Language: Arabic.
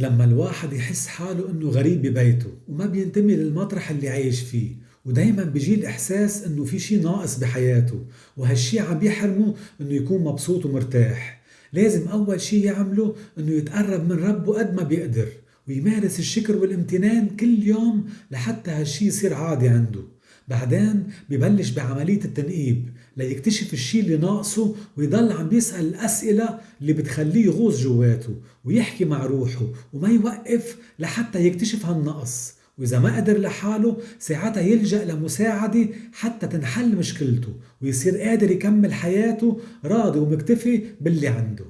لما الواحد يحس حاله إنه غريب ببيته وما بينتمي للمطرح اللي عايش فيه ودايما بيجي الإحساس إنه في شي ناقص بحياته وهالشي عم بيحرمه إنه يكون مبسوط ومرتاح. لازم أول شي يعمله إنه يتقرب من ربه قد ما بيقدر ويمارس الشكر والامتنان كل يوم لحتى هالشي يصير عادي عنده. بعدين ببلش بعملية التنقيب ليكتشف الشي اللي ناقصه ويضل عم بيسأل الأسئلة اللي بتخليه يغوص جواته ويحكي مع روحه وما يوقف لحتى يكتشف هالنقص. وإذا ما قدر لحاله ساعتها يلجأ لمساعدة حتى تنحل مشكلته ويصير قادر يكمل حياته راضي ومكتفي باللي عنده.